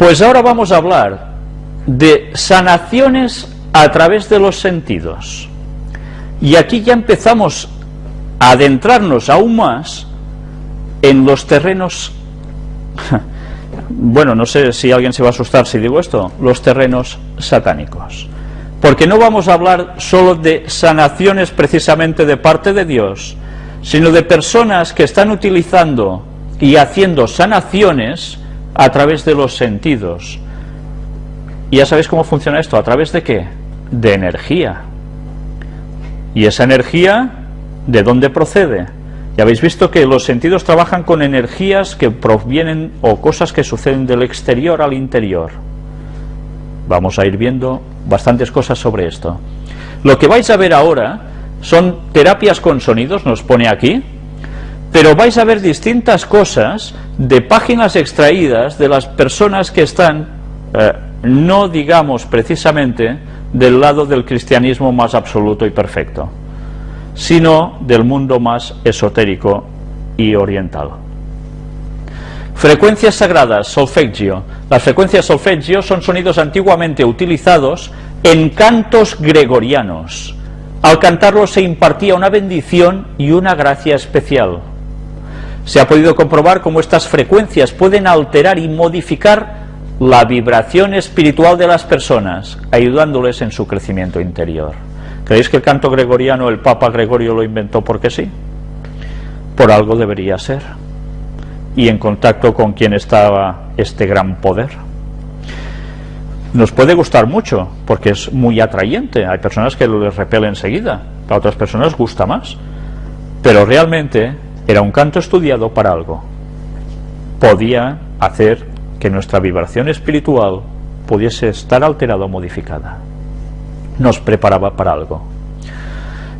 Pues ahora vamos a hablar de sanaciones a través de los sentidos. Y aquí ya empezamos a adentrarnos aún más en los terrenos, bueno, no sé si alguien se va a asustar si digo esto, los terrenos satánicos. Porque no vamos a hablar solo de sanaciones precisamente de parte de Dios, sino de personas que están utilizando y haciendo sanaciones a través de los sentidos. Y ya sabéis cómo funciona esto, ¿a través de qué? De energía. ¿Y esa energía de dónde procede? Ya habéis visto que los sentidos trabajan con energías que provienen o cosas que suceden del exterior al interior. Vamos a ir viendo bastantes cosas sobre esto. Lo que vais a ver ahora son terapias con sonidos, nos pone aquí, pero vais a ver distintas cosas de páginas extraídas de las personas que están, eh, no digamos precisamente, del lado del cristianismo más absoluto y perfecto, sino del mundo más esotérico y oriental. Frecuencias sagradas, solfeggio. Las frecuencias solfeggio son sonidos antiguamente utilizados en cantos gregorianos. Al cantarlos se impartía una bendición y una gracia especial. Se ha podido comprobar cómo estas frecuencias pueden alterar y modificar la vibración espiritual de las personas, ayudándoles en su crecimiento interior. ¿Creéis que el canto gregoriano el Papa Gregorio lo inventó porque sí? Por algo debería ser. Y en contacto con quien estaba este gran poder. Nos puede gustar mucho, porque es muy atrayente. Hay personas que lo les repele enseguida, para otras personas gusta más. Pero realmente era un canto estudiado para algo. Podía hacer que nuestra vibración espiritual pudiese estar alterada o modificada. Nos preparaba para algo.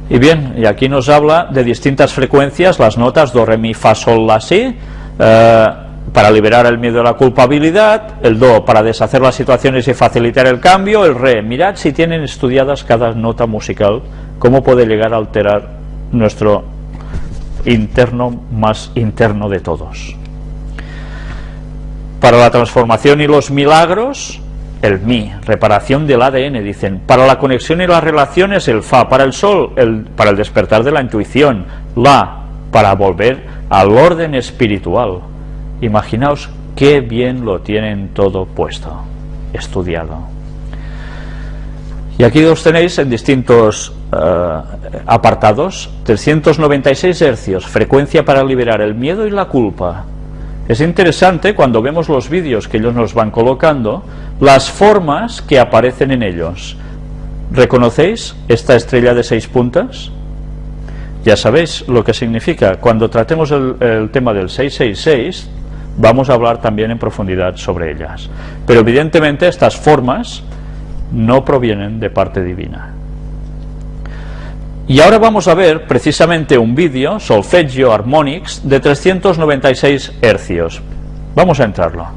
Y bien, y aquí nos habla de distintas frecuencias, las notas do, re, mi, fa, sol, la, si, eh, para liberar el miedo a la culpabilidad, el do para deshacer las situaciones y facilitar el cambio, el re, mirad si tienen estudiadas cada nota musical, cómo puede llegar a alterar nuestro interno más interno de todos. Para la transformación y los milagros, el mi, reparación del ADN, dicen. Para la conexión y las relaciones, el fa. Para el sol, el, para el despertar de la intuición, la, para volver al orden espiritual. Imaginaos qué bien lo tienen todo puesto, estudiado. Y aquí os tenéis en distintos uh, apartados, 396 hercios, frecuencia para liberar el miedo y la culpa. Es interesante cuando vemos los vídeos que ellos nos van colocando, las formas que aparecen en ellos. ¿Reconocéis esta estrella de seis puntas? Ya sabéis lo que significa. Cuando tratemos el, el tema del 666, vamos a hablar también en profundidad sobre ellas. Pero evidentemente estas formas no provienen de parte divina. Y ahora vamos a ver precisamente un vídeo, Solfeggio Harmonics, de 396 hercios. Vamos a entrarlo.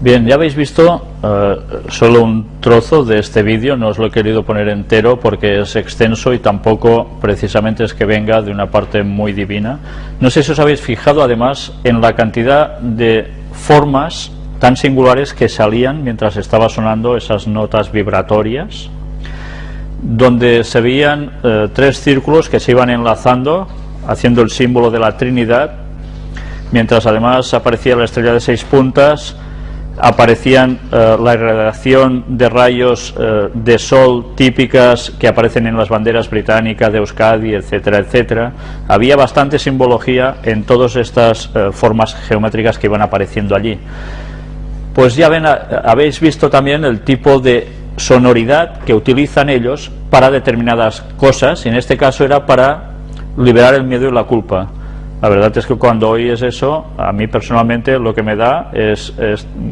Bien, ya habéis visto uh, solo un trozo de este vídeo, no os lo he querido poner entero porque es extenso y tampoco precisamente es que venga de una parte muy divina. No sé si os habéis fijado además en la cantidad de formas tan singulares que salían mientras estaba sonando esas notas vibratorias, donde se veían eh, tres círculos que se iban enlazando, haciendo el símbolo de la Trinidad, mientras además aparecía la estrella de seis puntas, aparecían eh, la irradiación de rayos eh, de sol típicas que aparecen en las banderas británicas de Euskadi, etcétera, etcétera. Había bastante simbología en todas estas eh, formas geométricas que iban apareciendo allí pues ya ven, habéis visto también el tipo de sonoridad que utilizan ellos para determinadas cosas, y en este caso era para liberar el miedo y la culpa. La verdad es que cuando oyes eso, a mí personalmente lo que me da es,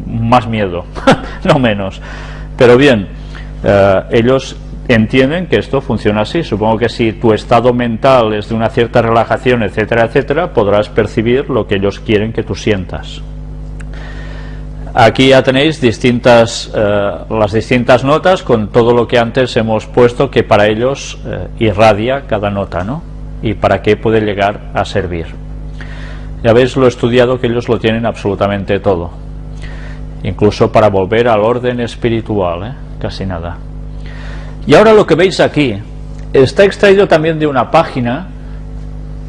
más miedo, no menos. Pero bien, eh, ellos entienden que esto funciona así. Supongo que si tu estado mental es de una cierta relajación, etcétera, etcétera, podrás percibir lo que ellos quieren que tú sientas. Aquí ya tenéis distintas, eh, las distintas notas con todo lo que antes hemos puesto que para ellos eh, irradia cada nota, ¿no? Y para qué puede llegar a servir. Ya veis lo estudiado que ellos lo tienen absolutamente todo. Incluso para volver al orden espiritual, ¿eh? casi nada. Y ahora lo que veis aquí está extraído también de una página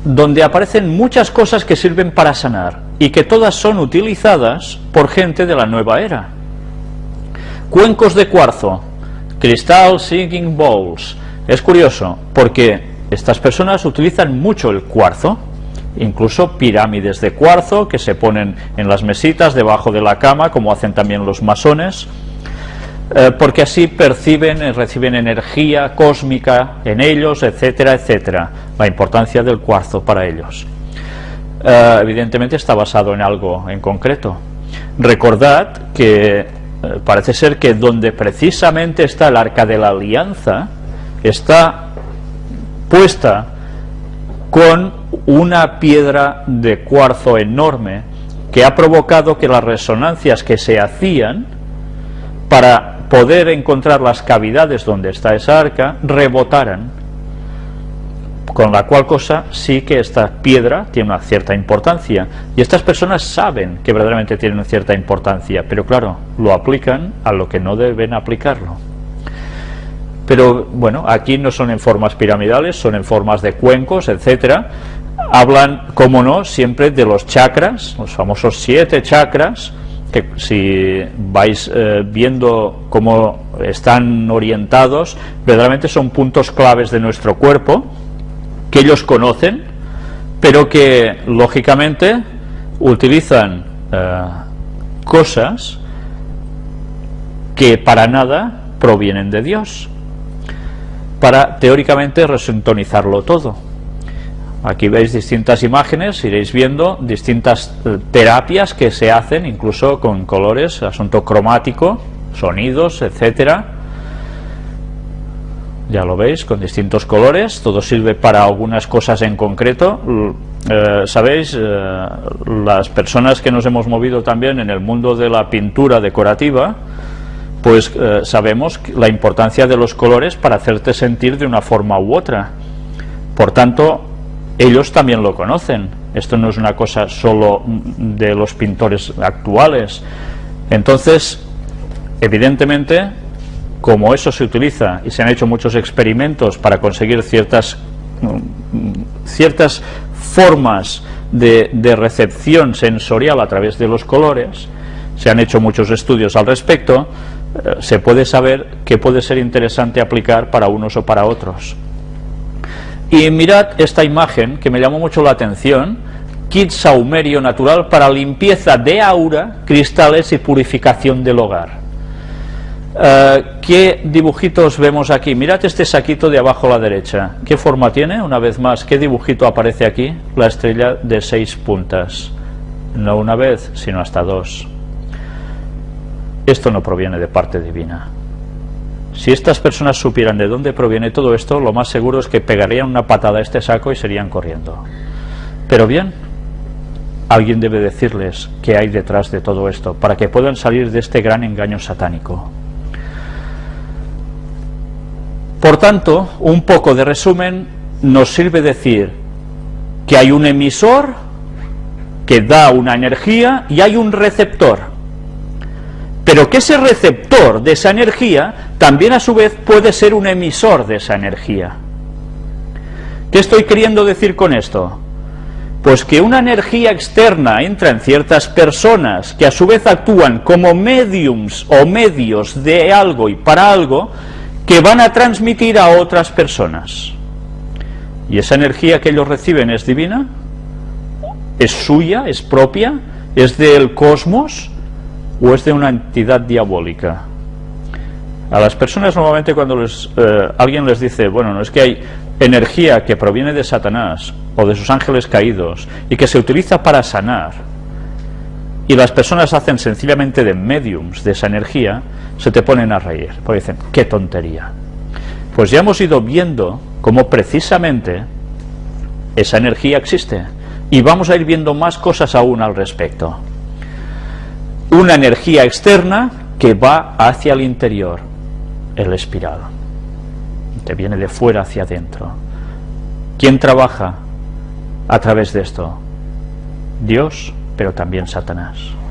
donde aparecen muchas cosas que sirven para sanar y que todas son utilizadas por gente de la nueva era. Cuencos de cuarzo, cristal singing bowls. Es curioso porque estas personas utilizan mucho el cuarzo, incluso pirámides de cuarzo que se ponen en las mesitas debajo de la cama, como hacen también los masones, eh, porque así perciben y reciben energía cósmica en ellos, etcétera, etcétera. La importancia del cuarzo para ellos. Eh, evidentemente está basado en algo en concreto. Recordad que eh, parece ser que donde precisamente está el arca de la alianza, está puesta con una piedra de cuarzo enorme que ha provocado que las resonancias que se hacían para poder encontrar las cavidades donde está esa arca rebotaran con la cual cosa sí que esta piedra tiene una cierta importancia. Y estas personas saben que verdaderamente tiene una cierta importancia pero claro, lo aplican a lo que no deben aplicarlo. Pero bueno, aquí no son en formas piramidales, son en formas de cuencos, etcétera. Hablan, como no, siempre de los chakras, los famosos siete chakras, que si vais eh, viendo cómo están orientados, verdaderamente son puntos claves de nuestro cuerpo, que ellos conocen, pero que lógicamente utilizan eh, cosas que para nada provienen de Dios para teóricamente resintonizarlo todo. Aquí veis distintas imágenes, iréis viendo distintas eh, terapias que se hacen, incluso con colores, asunto cromático, sonidos, etcétera. Ya lo veis, con distintos colores, todo sirve para algunas cosas en concreto. Eh, Sabéis, eh, las personas que nos hemos movido también en el mundo de la pintura decorativa, pues eh, sabemos la importancia de los colores para hacerte sentir de una forma u otra. Por tanto, ellos también lo conocen. Esto no es una cosa solo de los pintores actuales. Entonces, evidentemente, como eso se utiliza y se han hecho muchos experimentos para conseguir ciertas, ciertas formas de, de recepción sensorial a través de los colores, se han hecho muchos estudios al respecto, eh, se puede saber qué puede ser interesante aplicar para unos o para otros. Y mirad esta imagen que me llamó mucho la atención, kit saumerio natural para limpieza de aura, cristales y purificación del hogar. Eh, ¿Qué dibujitos vemos aquí? Mirad este saquito de abajo a la derecha. ¿Qué forma tiene? Una vez más, ¿qué dibujito aparece aquí? La estrella de seis puntas. No una vez, sino hasta dos. Esto no proviene de parte divina. Si estas personas supieran de dónde proviene todo esto, lo más seguro es que pegarían una patada a este saco y serían corriendo. Pero bien, alguien debe decirles qué hay detrás de todo esto, para que puedan salir de este gran engaño satánico. Por tanto, un poco de resumen nos sirve decir que hay un emisor que da una energía y hay un receptor pero que ese receptor de esa energía también a su vez puede ser un emisor de esa energía. ¿Qué estoy queriendo decir con esto? Pues que una energía externa entra en ciertas personas que a su vez actúan como mediums o medios de algo y para algo que van a transmitir a otras personas. ¿Y esa energía que ellos reciben es divina? ¿Es suya? ¿Es propia? ¿Es del cosmos? o es de una entidad diabólica. A las personas normalmente cuando eh, alguien les dice, bueno, no es que hay energía que proviene de Satanás o de sus ángeles caídos y que se utiliza para sanar, y las personas hacen sencillamente de mediums de esa energía, se te ponen a reír, porque dicen, qué tontería. Pues ya hemos ido viendo cómo precisamente esa energía existe, y vamos a ir viendo más cosas aún al respecto una energía externa que va hacia el interior, el espiral, que viene de fuera hacia adentro. ¿Quién trabaja a través de esto? Dios, pero también Satanás.